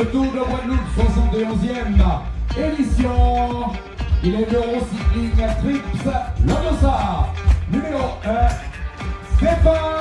ce Tour de Guadeloupe 71e édition. Il est l'Eurocycling Trips Lamosa, numéro 1, Stéphane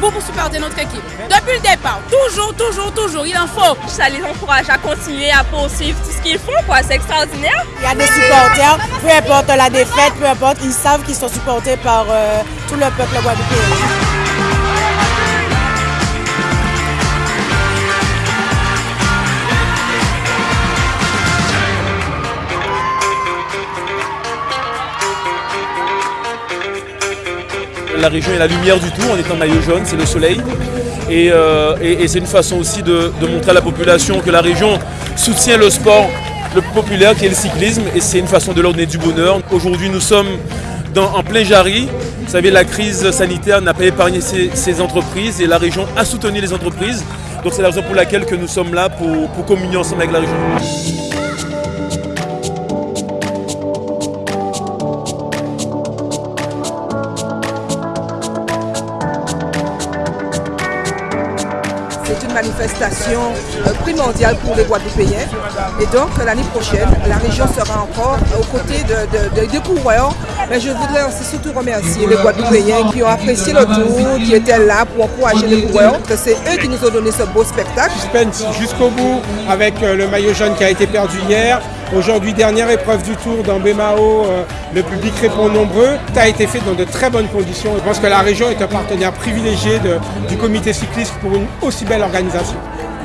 Bout pour supporter notre équipe. Depuis le départ, toujours, toujours, toujours, il en faut. Ça les encourage à continuer, à poursuivre tout ce qu'ils font, quoi. C'est extraordinaire. Il y a des supporters, peu importe la défaite, peu importe, ils savent qu'ils sont supportés par euh, tout le peuple guadeloupéen. La région est la lumière du tout, on est en maillot jaune, c'est le soleil. Et, euh, et- et c'est une façon aussi de, montrer à la population que la région soutient le sport le plus populaire qui est le cyclisme et c'est une façon de leur donner du bonheur. Aujourd'hui nous sommes dans- en plein Jarry. Vous savez, la crise sanitaire n'a pas épargné ces, ces entreprises et la région a soutenu les entreprises. Donc c'est la raison pour laquelle que nous sommes là pour, pour communier ensemble avec la région. Manifestation euh, primordiale pour les Guadeloupéens. Et donc, l'année prochaine, la région sera encore aux côtés de, de- de- des coureurs. Mais je voudrais aussi surtout remercier les Guadeloupéens qui ont apprécié le tour, qui étaient là pour encourager les coureurs. C'est eux qui nous ont donné ce beau spectacle. jusqu'au bout avec euh, le maillot jaune qui a été perdu hier. Aujourd'hui, dernière épreuve du tour dans Bémao, euh, le public répond nombreux. Ça a été fait dans de très bonnes conditions. Je pense que la région est un partenaire privilégié de- du comité cycliste pour une aussi belle organisation.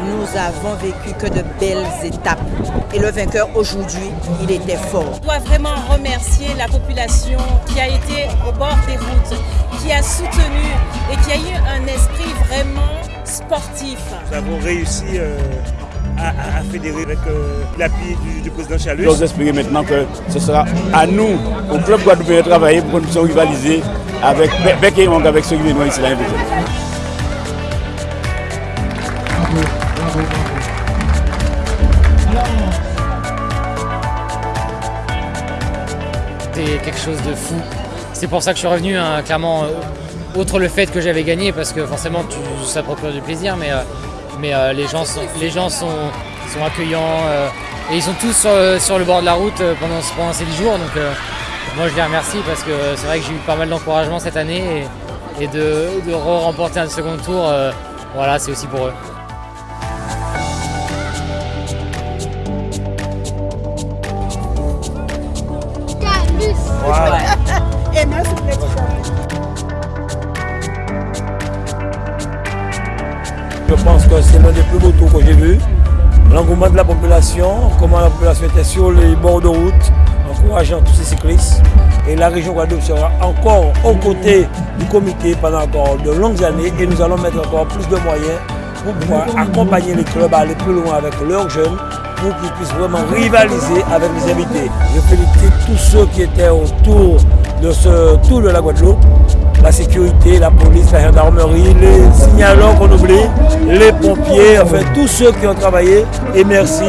Nous avons vécu que de belles étapes. Et le vainqueur aujourd'hui, il était fort. On doit vraiment remercier la population qui a été au bord des routes, qui a soutenu et qui a eu un esprit vraiment sportif. Nous avons réussi euh, à, à- à fédérer avec euh, l'appui du, du président Chalus. J'ose espérer maintenant que ce sera à nous, au club guadeloupéen, de travailler pour que nous puissions rivaliser avec bec et avec ceux qui viennent ici l'année prochaine. C'était quelque chose de fou. C'est pour ça que je suis revenu, hein, clairement, euh, outre le fait que j'avais gagné, parce que forcément tu, ça procure du plaisir, mais, euh, mais euh, les gens, sont, les gens sont, sont accueillants euh, et ils sont tous sur, sur le bord de la route euh, pendant, pendant ces 10 jours. Donc euh, moi je les remercie parce que c'est vrai que j'ai eu pas mal d'encouragement cette année et, et de, de remporter un second tour, euh, voilà, c'est aussi pour eux. Et merci pour Je pense que c'est l'un des plus beaux tours que j'ai vu. L'engouement de la population, comment la population était sur les bords de route, encourageant tous ces cyclistes. Et la région Guadeloupe sera encore aux côtés du comité pendant encore de longues années et nous allons mettre encore plus de moyens pour pouvoir accompagner les clubs à aller plus loin avec leurs jeunes pour qu'ils puissent vraiment rivaliser avec les invités. Je félicite tous ceux qui étaient autour de ce tour de la Guadeloupe la sécurité, la police, la gendarmerie, les signaleurs qu'on oublie, les pompiers, enfin tous ceux qui ont travaillé. Et merci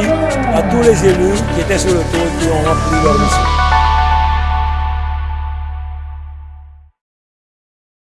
à tous les élus qui étaient sur le tour et qui ont rempli leur mission.